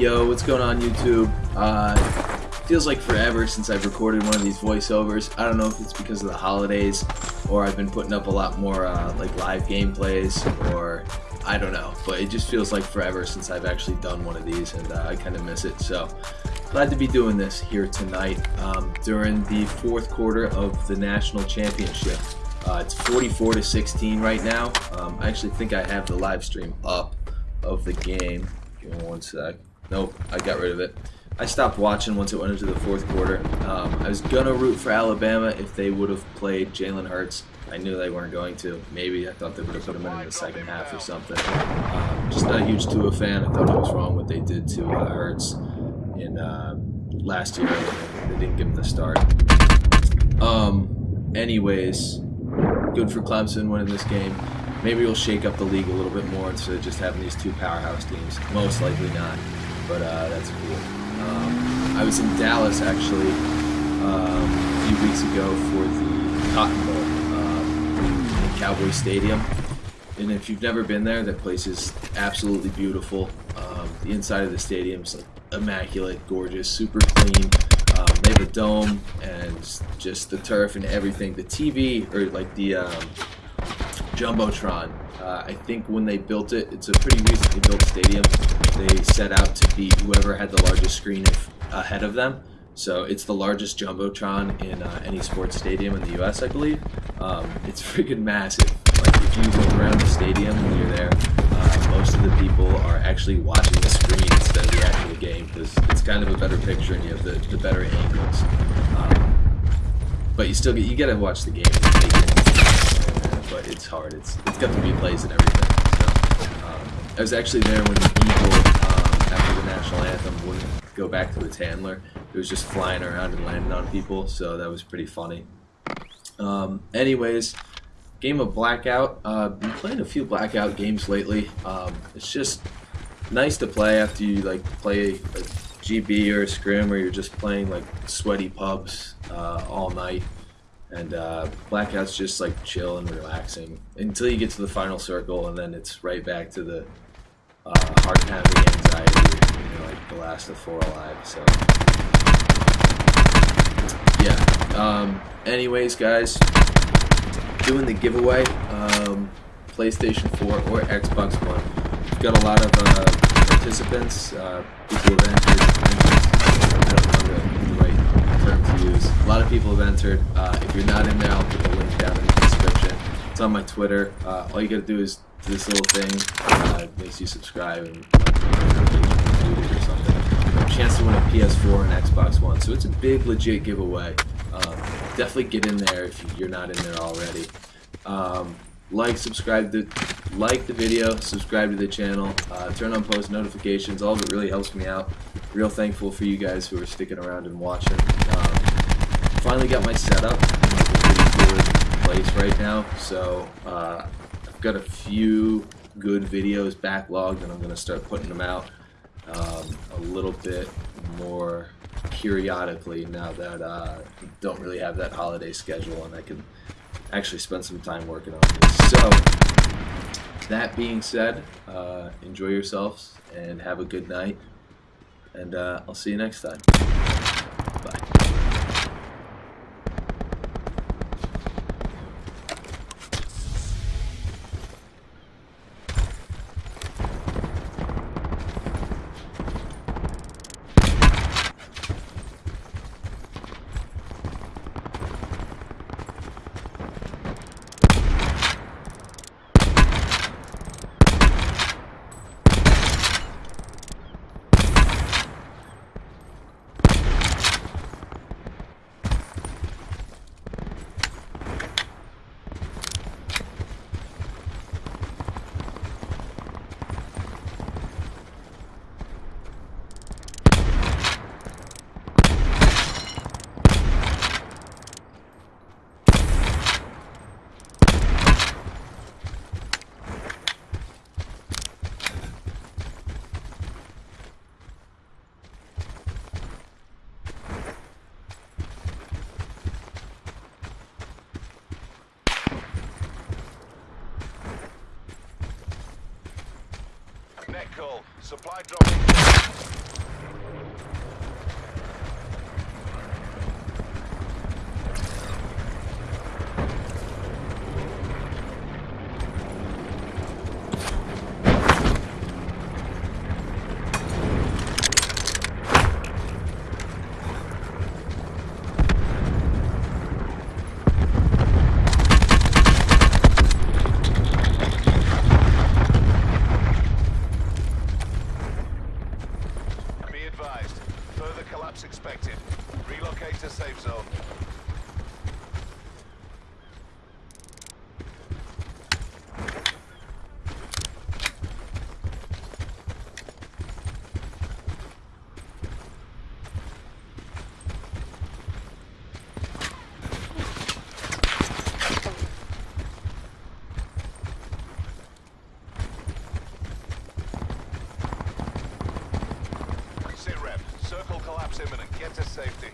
Yo, what's going on YouTube? Uh, feels like forever since I've recorded one of these voiceovers. I don't know if it's because of the holidays or I've been putting up a lot more uh, like live gameplays or I don't know, but it just feels like forever since I've actually done one of these and uh, I kind of miss it. So glad to be doing this here tonight um, during the fourth quarter of the national championship. Uh, it's 44 to 16 right now. Um, I actually think I have the live stream up of the game. Give me one sec. Nope, I got rid of it. I stopped watching once it went into the fourth quarter. Um, I was gonna root for Alabama if they would have played Jalen Hurts. I knew they weren't going to. Maybe I thought they would have put him in, in the second half or something. Um, just not a huge Tua fan. I thought it was wrong what they did to uh, Hurts in uh, last year. They didn't give him the start. Um, anyways, good for Clemson winning this game. Maybe we'll shake up the league a little bit more instead of just having these two powerhouse teams. Most likely not, but uh, that's cool. Um, I was in Dallas actually um, a few weeks ago for the Cotton Bowl um, in Cowboy Stadium. And if you've never been there, that place is absolutely beautiful. Um, the inside of the stadium is like immaculate, gorgeous, super clean. Um, they have a dome and just the turf and everything. The TV or like the um, jumbotron. Uh, I think when they built it, it's a pretty recently built stadium. They set out to beat whoever had the largest screen ahead of them. So it's the largest jumbotron in uh, any sports stadium in the U.S. I believe. Um, it's freaking massive. Like if you look around the stadium when you're there, uh, most of the people are actually watching the screen instead of the actual game because it's kind of a better picture and you have the, the better angles. Um, but you still get you gotta watch the game but it's hard. It's it's got the replays and everything. So um, I was actually there when the eagle um, after the national anthem wouldn't go back to its handler. It was just flying around and landing on people, so that was pretty funny. Um, anyways, game of Blackout. Uh, been playing a few Blackout games lately. Um, it's just nice to play after you like play a GB or a scrim, or you're just playing like sweaty pubs uh, all night and uh, blackout's just like chill and relaxing until you get to the final circle, and then it's right back to the uh, heart pounding anxiety, you know, like the last of four alive. So yeah. Um, anyways, guys, doing the giveaway, um, PlayStation 4 or Xbox One. We've got a lot of uh, participants, uh, people entered. I don't know the right use. A lot of people have entered. Uh, if you're not in there, I'll put the link down in the description. It's on my Twitter. Uh, all you gotta do is do this little thing. Uh, makes you subscribe and or something. Chance to win a PS4 and Xbox One. So it's a big, legit giveaway. Um, definitely get in there if you're not in there already. Um, like, subscribe to, like the video, subscribe to the channel, uh, turn on post notifications. All of it really helps me out. Real thankful for you guys who are sticking around and watching. Finally got my setup in like a pretty good place right now. So uh, I've got a few good videos backlogged, and I'm going to start putting them out um, a little bit more periodically now that uh, don't really have that holiday schedule, and I can actually spend some time working on this. So, that being said, uh, enjoy yourselves and have a good night. And uh, I'll see you next time. Net call. Supply drop. Collapse imminent. Get to safety.